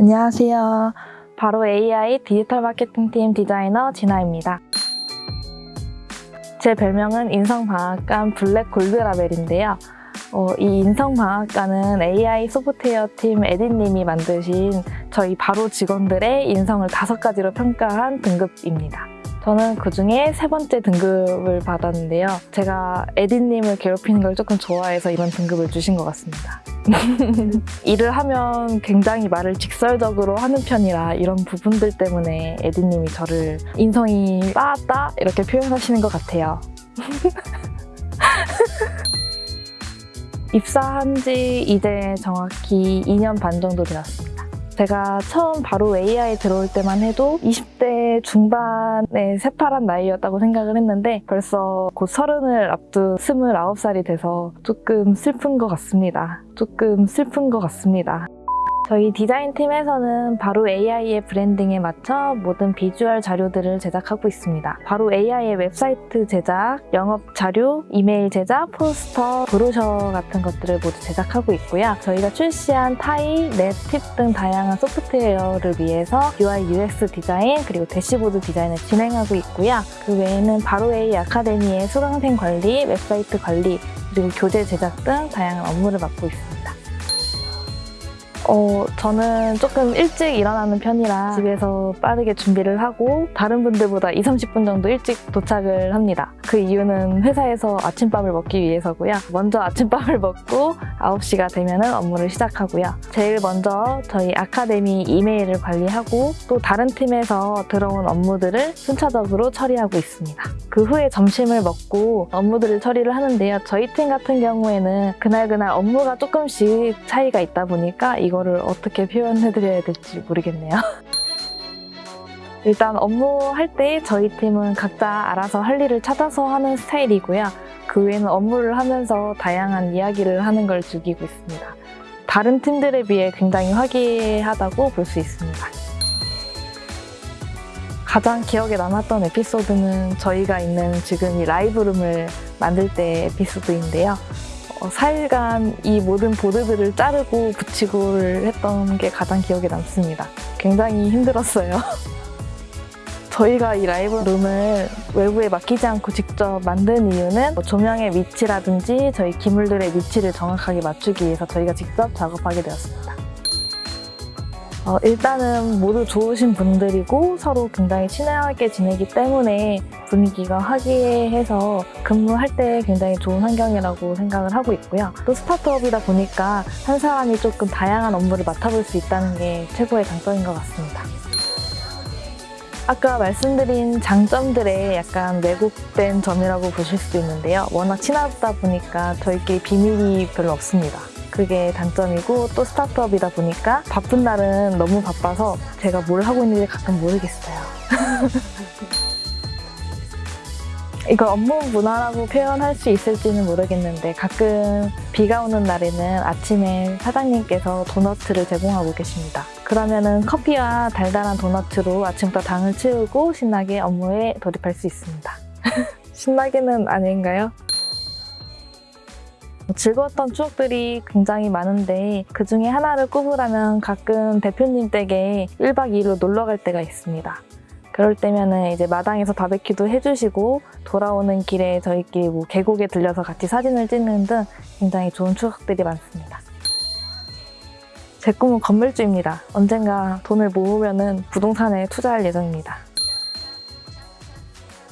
안녕하세요. 바로 AI 디지털 마케팅팀 디자이너 진아입니다. 제 별명은 인성방앗간 블랙 골드라벨인데요. 어, 이 인성방앗간은 AI 소프트웨어 팀 에디님이 만드신 저희 바로 직원들의 인성을 다섯 가지로 평가한 등급입니다. 저는 그 중에 세 번째 등급을 받았는데요. 제가 에디님을 괴롭히는 걸 조금 좋아해서 이런 등급을 주신 것 같습니다. 일을 하면 굉장히 말을 직설적으로 하는 편이라 이런 부분들 때문에 에디님이 저를 인성이 빠았다 이렇게 표현하시는 것 같아요. 입사한 지 이제 정확히 2년 반 정도 되었습니다. 제가 처음 바로 AI 들어올 때만 해도 20대 중반의 새파란 나이였다고 생각을 했는데 벌써 곧 서른을 앞둔 29살이 돼서 조금 슬픈 것 같습니다. 조금 슬픈 것 같습니다. 저희 디자인팀에서는 바로 AI의 브랜딩에 맞춰 모든 비주얼 자료들을 제작하고 있습니다. 바로 AI의 웹사이트 제작, 영업 자료, 이메일 제작, 포스터, 브로셔 같은 것들을 모두 제작하고 있고요. 저희가 출시한 타이, 넷, 팁 등 다양한 소프트웨어를 위해서 UI, UX 디자인, 그리고 대시보드 디자인을 진행하고 있고요. 그 외에는 바로 AI 아카데미의 수강생 관리, 웹사이트 관리, 그리고 교재 제작 등 다양한 업무를 맡고 있습니다. 어, 저는 조금 일찍 일어나는 편이라 집에서 빠르게 준비를 하고 다른 분들보다 2, 30분 정도 일찍 도착을 합니다. 그 이유는 회사에서 아침밥을 먹기 위해서고요. 먼저 아침밥을 먹고 9시가 되면 업무를 시작하고요. 제일 먼저 저희 아카데미 이메일을 관리하고 또 다른 팀에서 들어온 업무들을 순차적으로 처리하고 있습니다. 그 후에 점심을 먹고 업무들을 처리를 하는데요. 저희 팀 같은 경우에는 그날그날 업무가 조금씩 차이가 있다 보니까 이거 이거를 어떻게 표현해드려야 될지 모르겠네요. 일단 업무할 때 저희 팀은 각자 알아서 할 일을 찾아서 하는 스타일이고요. 그 외에는 업무를 하면서 다양한 이야기를 하는 걸 즐기고 있습니다. 다른 팀들에 비해 굉장히 화기애애하다고 볼 수 있습니다. 가장 기억에 남았던 에피소드는 저희가 있는 지금 이 라이브룸을 만들 때 에피소드인데요. 4일간 어, 이 모든 보드들을 자르고 붙이고를 했던 게 가장 기억에 남습니다. 굉장히 힘들었어요. 저희가 이 라이브 룸을 외부에 맡기지 않고 직접 만든 이유는 뭐 조명의 위치라든지 저희 기물들의 위치를 정확하게 맞추기 위해서 저희가 직접 작업하게 되었습니다. 어, 일단은 모두 좋으신 분들이고 서로 굉장히 친하게 지내기 때문에 분위기가 화기애애해서 근무할 때 굉장히 좋은 환경이라고 생각을 하고 있고요. 또 스타트업이다 보니까 한 사람이 조금 다양한 업무를 맡아볼 수 있다는 게 최고의 장점인 것 같습니다. 아까 말씀드린 장점들의 약간 왜곡된 점이라고 보실 수도 있는데요. 워낙 친하다 보니까 저희끼리 비밀이 별로 없습니다. 그게 단점이고 또 스타트업이다 보니까 바쁜 날은 너무 바빠서 제가 뭘 하고 있는지 가끔 모르겠어요. 이걸 업무 문화라고 표현할 수 있을지는 모르겠는데 가끔 비가 오는 날에는 아침에 사장님께서 도너트를 제공하고 계십니다. 그러면 커피와 달달한 도너트로 아침부터 당을 채우고 신나게 업무에 돌입할 수 있습니다. 신나게는 아닌가요? 즐거웠던 추억들이 굉장히 많은데 그 중에 하나를 꼽으라면 가끔 대표님 댁에 1박 2일로 놀러 갈 때가 있습니다. 그럴 때면은 이제 마당에서 바베큐도 해주시고 돌아오는 길에 저희끼리 뭐 계곡에 들려서 같이 사진을 찍는 등 굉장히 좋은 추억들이 많습니다. 제 꿈은 건물주입니다. 언젠가 돈을 모으면 부동산에 투자할 예정입니다.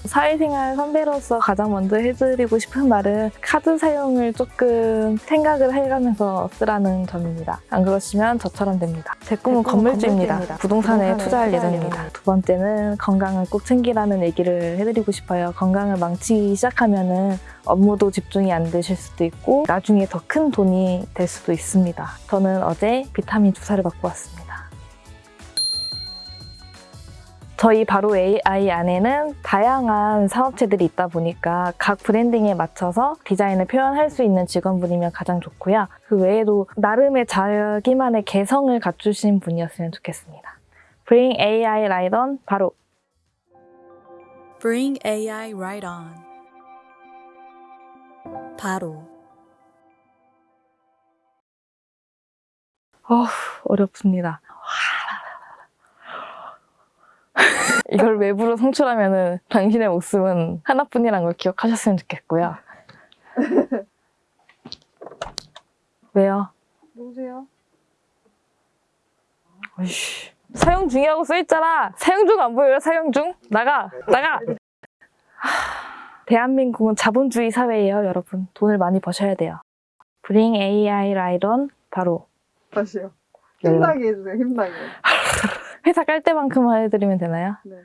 사회생활 선배로서 가장 먼저 해드리고 싶은 말은 카드 사용을 조금 생각을 해가면서 쓰라는 점입니다. 안 그러시면 저처럼 됩니다. 제 꿈은 건물주입니다. 건물주입니다. 부동산에, 부동산에 투자할 예정입니다. 두 번째는 건강을 꼭 챙기라는 얘기를 해드리고 싶어요. 건강을 망치기 시작하면 은 업무도 집중이 안 되실 수도 있고 나중에 더 큰 돈이 될 수도 있습니다. 저는 어제 비타민 주사를 받고 왔습니다. 저희 바로 AI 안에는 다양한 사업체들이 있다 보니까 각 브랜딩에 맞춰서 디자인을 표현할 수 있는 직원분이면 가장 좋고요. 그 외에도 나름의 자기만의 개성을 갖추신 분이었으면 좋겠습니다. Bring AI Right On 바로 Bring AI Right On 바로 어, 어렵습니다. 와. 이걸 외부로 송출하면은 당신의 목숨은 하나뿐이란 걸 기억하셨으면 좋겠고요. 왜요? 누구세요? 어이씨. 사용 중이라고 써있잖아. 사용 중 안 보여요? 사용 중? 나가! 나가! 하, 대한민국은 자본주의 사회예요, 여러분. 돈을 많이 버셔야 돼요. Bring AI on 바로 다시요. 연락. 힘나게 해주세요. 힘나게. 회사 깔 때만큼만 해드리면 되나요? 네.